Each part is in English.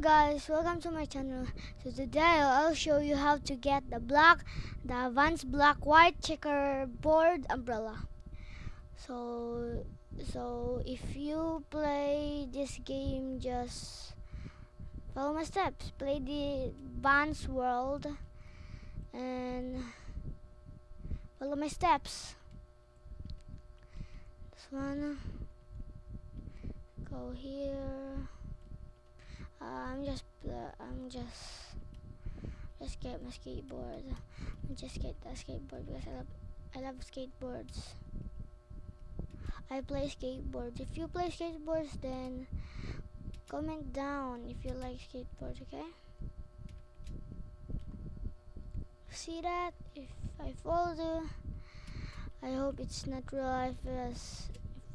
Guys, welcome to my channel. So today I'll show you how to get the black, the advanced black white checkerboard umbrella. So so if you play this game just follow my steps. Play the advanced world and follow my steps. This one go here uh, I'm just I'm just just get my skateboard. I just get the skateboard because I love I love skateboards. I play skateboards. If you play skateboards, then comment down if you like skateboards. Okay. See that? If I fall, do I hope it's not real life. If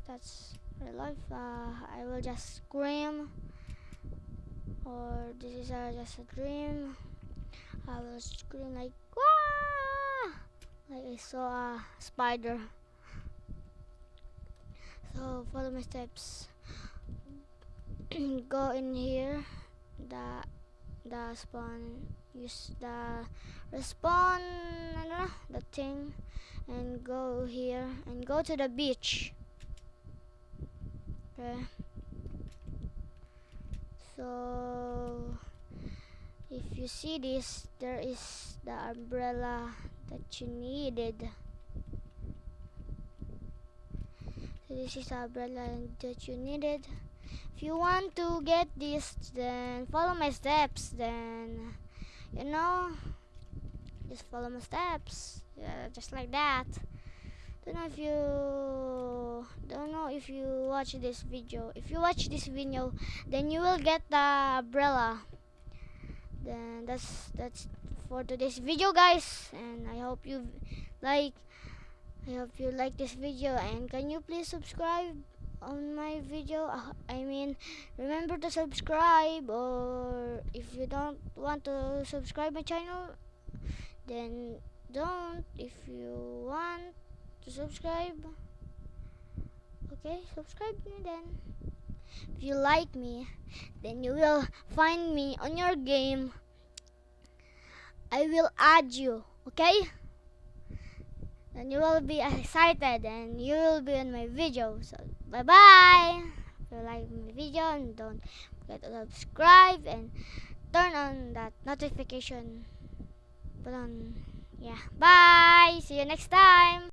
that's real life, uh, I will just scream or this is uh, just a dream. I will scream like Wah! like I saw a spider. So follow my steps. Go in here. The the spawn use the respawn I don't know, the thing. And go here and go to the beach. Okay so if you see this there is the umbrella that you needed. So this is the umbrella that you needed. If you want to get this then follow my steps then you know just follow my steps. Yeah, just like that. Don't know if you don't know if you watch this video. If you watch this video then you will get the umbrella. Then that's that's for today's video guys. And i hope you like i hope you like this video. And can you please subscribe on my video? Uh, i mean remember to subscribe or if you don't want to subscribe my channel then don't. If you want to subscribe. Okay, subscribe me then. If you like me, then you will find me on your game. I will add you, okay? Then you will be excited and you will be in my video. So, bye-bye. If you like my video, and don't forget to subscribe and turn on that notification button. Yeah, bye. See you next time.